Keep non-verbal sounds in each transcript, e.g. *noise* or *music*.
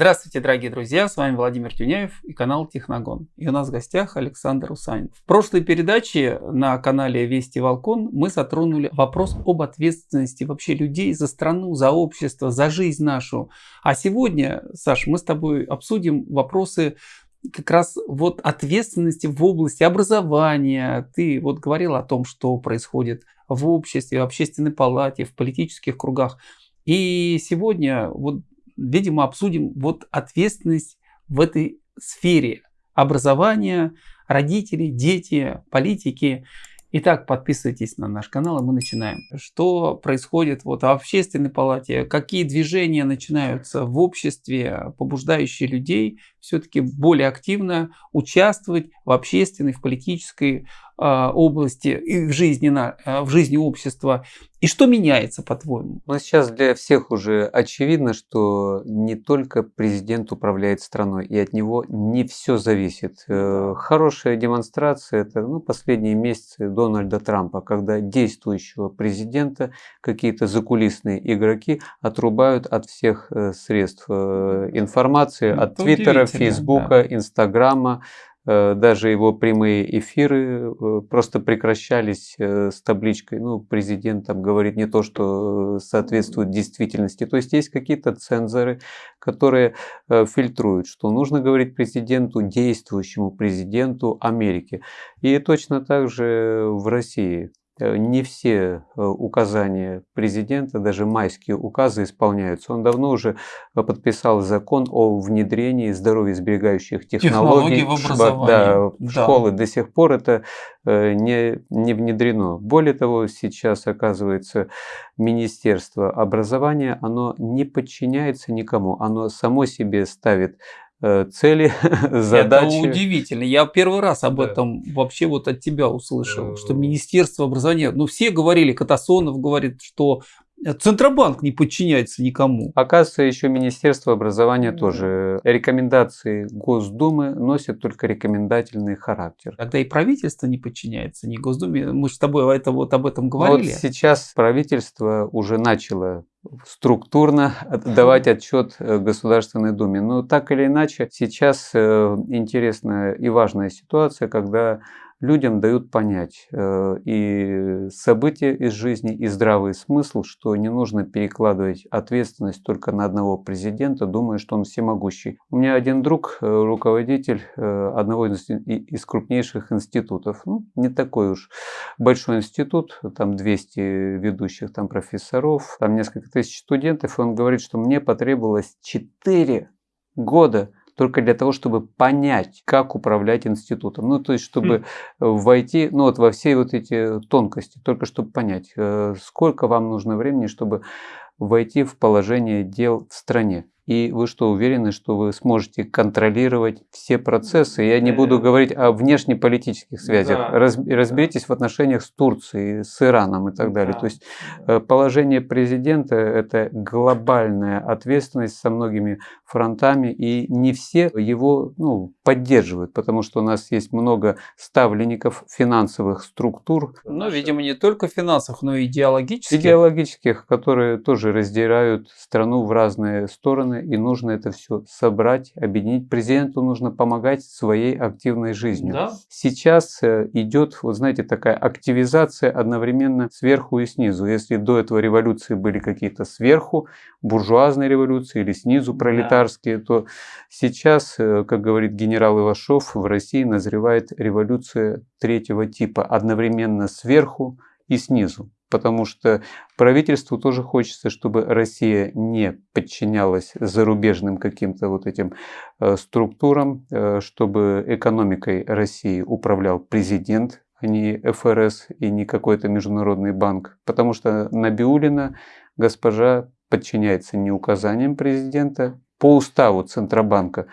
Здравствуйте, дорогие друзья, с вами Владимир Тюняев и канал Техногон. И у нас в гостях Александр Усанин. В прошлой передаче на канале Вести Волкон мы затронули вопрос об ответственности вообще людей за страну, за общество, за жизнь нашу. А сегодня, Саш, мы с тобой обсудим вопросы как раз вот ответственности в области образования. Ты вот говорил о том, что происходит в обществе, в общественной палате, в политических кругах. И сегодня вот видимо, обсудим вот ответственность в этой сфере образования, родители, дети, политики. Итак, подписывайтесь на наш канал, и мы начинаем. Что происходит вот в общественной палате, какие движения начинаются в обществе, побуждающие людей все-таки более активно участвовать в общественной, в политической э, области и в жизни, на, э, в жизни общества. И что меняется, по-твоему? Ну, сейчас для всех уже очевидно, что не только президент управляет страной, и от него не все зависит. Э, хорошая демонстрация – это ну, последние месяцы Дональда Трампа, когда действующего президента какие-то закулисные игроки отрубают от всех средств информации, ну, от Твиттера, Фейсбука, Инстаграма, э, даже его прямые эфиры э, просто прекращались э, с табличкой, ну, президент там говорит не то, что соответствует действительности. То есть есть какие-то цензоры, которые фильтруют, что нужно говорить президенту, действующему президенту Америки. И точно так же в России. Э, не все э, указания президента, даже майские указы исполняются. Он давно уже э, подписал закон о внедрении здоровьесберегающих технологий, технологий в образование. Да, да. школы. До сих пор это не, не внедрено. Более того, сейчас, оказывается, Министерство образования, оно не подчиняется никому. Оно само себе ставит цели, *laughs* задачи. Это удивительно. Я первый раз об да. этом вообще вот от тебя услышал, что э, Министерство образования, ну все говорили, Катасонов говорит, что Центробанк не подчиняется никому. Оказывается, еще Министерство образования тоже. Рекомендации Госдумы носят только рекомендательный характер. Тогда и правительство не подчиняется ни Госдуме. Мы же с тобой это, вот об этом говорили. Вот сейчас правительство уже начало структурно *laughs* давать отчет э, Государственной Думе. Но так или иначе, сейчас э, интересная и важная ситуация, когда людям дают понять э, и события из жизни, и здравый смысл, что не нужно перекладывать ответственность только на одного президента, думая, что он всемогущий. У меня один друг, руководитель одного из, из крупнейших институтов, ну, не такой уж большой институт, там 200 ведущих там профессоров, там несколько тысяч студентов, и он говорит, что мне потребовалось 4 года только для того, чтобы понять, как управлять институтом. Ну, то есть, чтобы хм. войти, ну, вот во все вот эти тонкости, только чтобы понять, э, сколько вам нужно времени, чтобы войти в положение дел в стране. И вы что, уверены, что вы сможете контролировать все процессы? Я не буду говорить о внешнеполитических связях. Да. разберитесь в отношениях с Турцией, с Ираном и так далее. Да. То есть э, положение президента – это глобальная ответственность со многими фронтами, и не все его ну, поддерживают, потому что у нас есть много ставленников финансовых структур. Ну, видимо, не только финансовых, но и идеологических. Идеологических, которые тоже раздирают страну в разные стороны и нужно это все собрать, объединить. Президенту нужно помогать своей активной жизнью. Да? Сейчас э, идет, вот знаете, такая активизация одновременно сверху и снизу. Если до этого революции были какие-то сверху, буржуазные революции или снизу пролетарские, да. то сейчас, э, как говорит генерал Ивашов, в России назревает революция третьего типа, одновременно сверху и снизу потому что правительству тоже хочется, чтобы Россия не подчинялась зарубежным каким-то вот этим э, структурам, э, чтобы экономикой России управлял президент, а не ФРС и не какой-то международный банк, потому что Набиулина госпожа подчиняется не указаниям президента, по уставу Центробанка,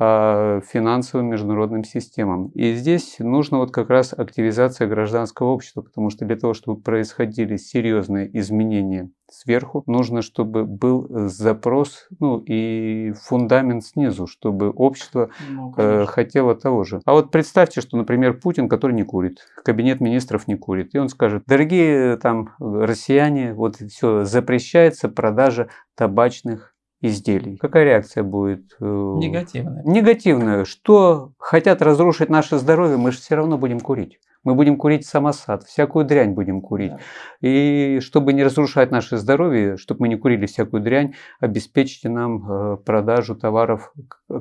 финансовым международным системам. И здесь нужно вот как раз активизация гражданского общества, потому что для того, чтобы происходили серьезные изменения сверху, нужно, чтобы был запрос ну, и фундамент снизу, чтобы общество ну, э, хотело того же. А вот представьте, что, например, Путин, который не курит, кабинет министров не курит, и он скажет, дорогие там россияне, вот все, запрещается продажа табачных изделий. Какая реакция будет? Э, Негативная. Негативная. Что хотят разрушить наше здоровье, мы же все равно будем курить. Мы будем курить самосад, всякую дрянь будем курить. Да. И чтобы не разрушать наше здоровье, чтобы мы не курили всякую дрянь, обеспечьте нам э, продажу товаров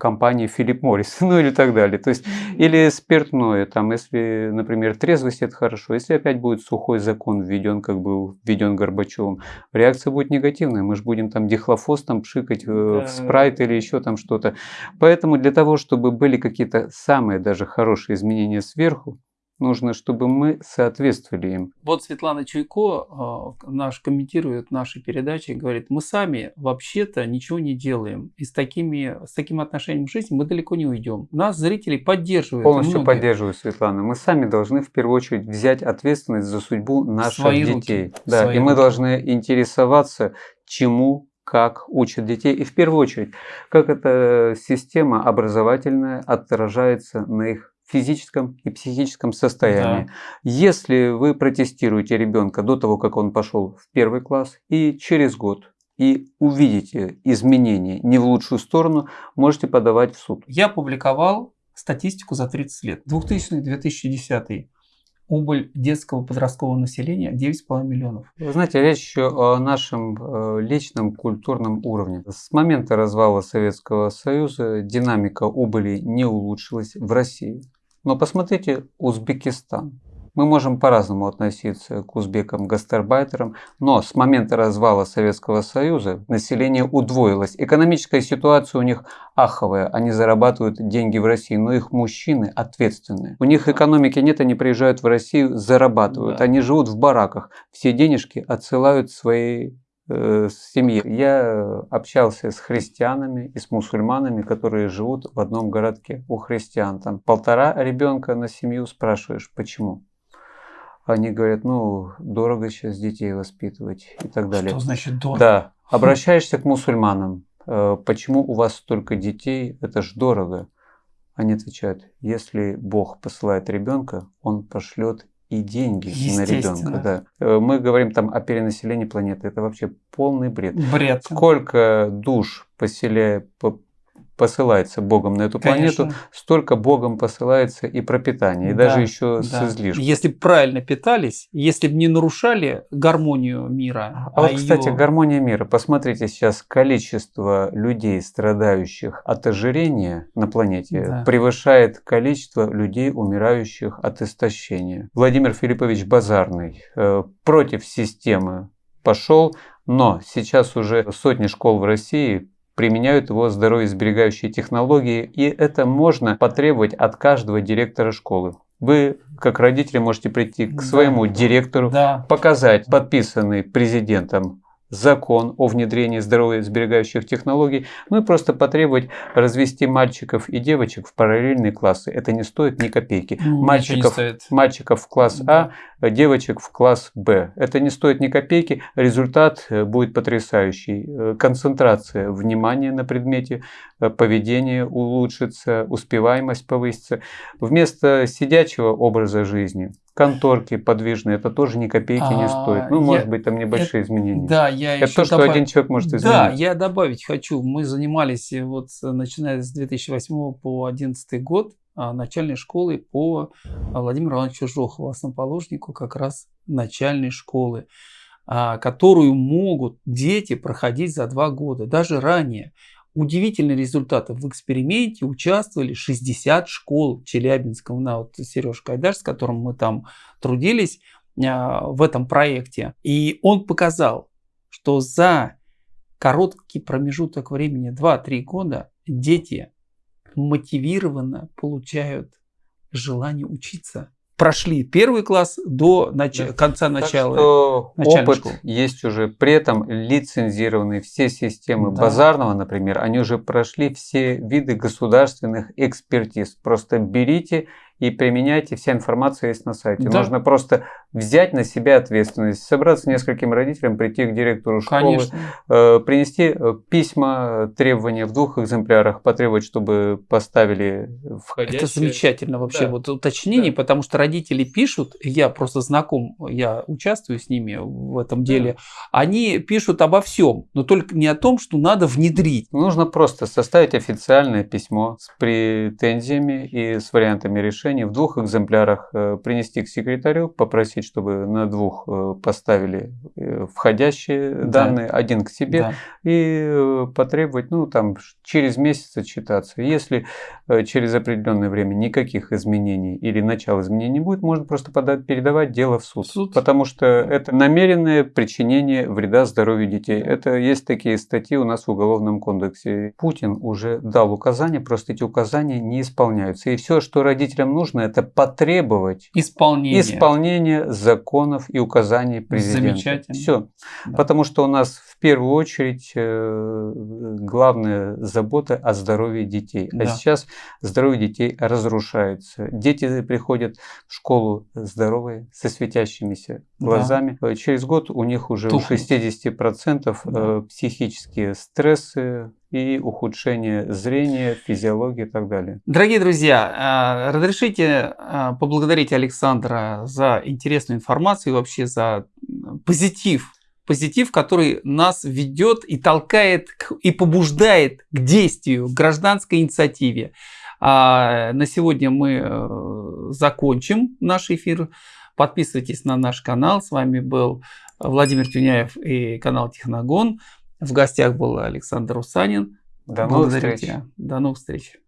компании Philip Morris, *laughs* ну или так далее. То есть, или спиртное, там, если, например, трезвость, это хорошо. Если опять будет сухой закон введен, как бы введен Горбачевым, реакция будет негативная. Мы же будем там дихлофос там пшикать э, да. в спрайт или еще там что-то. Поэтому для того, чтобы были какие-то самые даже хорошие изменения сверху, нужно, чтобы мы соответствовали им. Вот Светлана Чуйко э, наш комментирует наши передачи и говорит, мы сами вообще-то ничего не делаем. И с, такими, с таким отношением к жизни мы далеко не уйдем. Нас зрители поддерживают. Полностью многие. поддерживаю, Светлана. Мы сами должны в первую очередь взять ответственность за судьбу наших Свои детей. Руки. Да, Свои и мы руки. должны интересоваться, чему как учат детей, и в первую очередь, как эта система образовательная отражается на их физическом и психическом состоянии. Да. Если вы протестируете ребенка до того, как он пошел в первый класс, и через год и увидите изменения не в лучшую сторону, можете подавать в суд. Я публиковал статистику за 30 лет. 2000-2010 убыль детского подросткового населения 9,5 миллионов. Вы знаете, речь еще о нашем э, личном культурном уровне. С момента развала Советского Союза динамика убыли не улучшилась в России. Но посмотрите Узбекистан. Мы можем по-разному относиться к узбекам-гастарбайтерам, но с момента развала Советского Союза население удвоилось. Экономическая ситуация у них аховая, они зарабатывают деньги в России, но их мужчины ответственные. У них экономики нет, они приезжают в Россию, зарабатывают, да. они живут в бараках, все денежки отсылают своей э, семьи. Я общался с христианами и с мусульманами, которые живут в одном городке. У христиан там полтора ребенка на семью, спрашиваешь, почему? Они говорят, ну, дорого сейчас детей воспитывать и так далее. Что значит дорого? Да. Обращаешься к мусульманам. Э, почему у вас столько детей? Это ж дорого. Они отвечают, если Бог посылает ребенка, Он пошлет и деньги на ребенка. Да. Э, мы говорим там о перенаселении планеты. Это вообще полный бред. Бред. Сколько душ поселяя, посылается Богом на эту Конечно. планету, столько Богом посылается и пропитание, и да, даже еще да. с излишком. Если бы правильно питались, если бы не нарушали гармонию мира. А, а вот, ее... кстати, гармония мира. Посмотрите сейчас количество людей, страдающих от ожирения на планете, да. превышает количество людей, умирающих от истощения. Владимир Филиппович Базарный э, против системы пошел, но сейчас уже сотни школ в России применяют его здоровьесберегающие технологии, и это можно потребовать от каждого директора школы. Вы, как родители, можете прийти к своему да. директору, да. показать подписанный президентом закон о внедрении здоровьесберегающих технологий, ну и просто потребовать развести мальчиков и девочек в параллельные классы. Это не стоит ни копейки. Ну, мальчиков, мальчиков в класс А, девочек в класс Б. Это не стоит ни копейки. Результат э, будет потрясающий. Э, концентрация внимания на предмете, э, поведение улучшится, успеваемость повысится. Вместо сидячего образа жизни – конторки подвижные, это тоже ни копейки а, не стоит. Ну, я, может быть, там небольшие это, изменения. Да, я это то, что добав... один человек может изменить. Да, я добавить хочу. Мы занимались вот начиная с 2008 по 2011 год а, начальной школы по Владимиру Ивановичу Жохову, основоположнику как раз начальной школы, а, которую могут дети проходить за два года, даже ранее удивительные результаты. В эксперименте участвовали 60 школ Челябинского. На вот Сереж Кайдаш, с которым мы там трудились а, в этом проекте. И он показал, что за короткий промежуток времени, 2-3 года, дети мотивированно получают желание учиться прошли первый класс до нач... да. конца начала. Так что опыт школы. есть уже. При этом лицензированные все системы да. базарного, например, они уже прошли все виды государственных экспертиз. Просто берите и применяйте. Вся информация есть на сайте. Да. Нужно просто взять на себя ответственность, собраться с нескольким родителям, прийти к директору школы, Конечно. э, принести э, письма, требования в двух экземплярах, потребовать, чтобы поставили входящие. Это замечательно вообще Да. вот уточнение, Да. потому что родители пишут, я просто знаком, я участвую с ними в этом деле, они пишут обо всем, но только не о том, что надо внедрить. Нужно просто составить официальное письмо с претензиями и с вариантами решения в двух экземплярах, э, принести к секретарю, попросить, чтобы на двух э, поставили э, входящие Да. данные, один к себе, Да. и э, потребовать, ну, там, через месяц отчитаться. Если через определенное время никаких изменений или начала изменений не будет, можно просто подать, передавать дело в суд. Суд. Потому что это намеренное причинение вреда здоровью детей. Это есть такие статьи у нас в Уголовном кодексе. Путин уже дал указания, просто эти указания не исполняются. И все, что родителям нужно, это потребовать Исполнение. исполнение законов и указаний президента. Замечательно. Все. Да. Потому что у нас в первую очередь э, главная забота о здоровье детей. Да. А сейчас здоровье детей разрушается. Дети приходят в школу здоровые, со светящимися Да. глазами. Э, Через год у них уже Тухнут. у 60% Да. э, психические стрессы и ухудшение зрения, физиологии и так далее. Дорогие друзья, а, разрешите а, поблагодарить Александра за интересную информацию и вообще за позитив. Позитив, который нас ведет и толкает и побуждает к действию, к гражданской инициативе. А на сегодня мы э, закончим наш эфир. Подписывайтесь на наш канал. С вами был Владимир Тюняев и канал Техногон. В гостях был Александр Усанин. До новых Благодарю встреч. тебя. До новых встреч.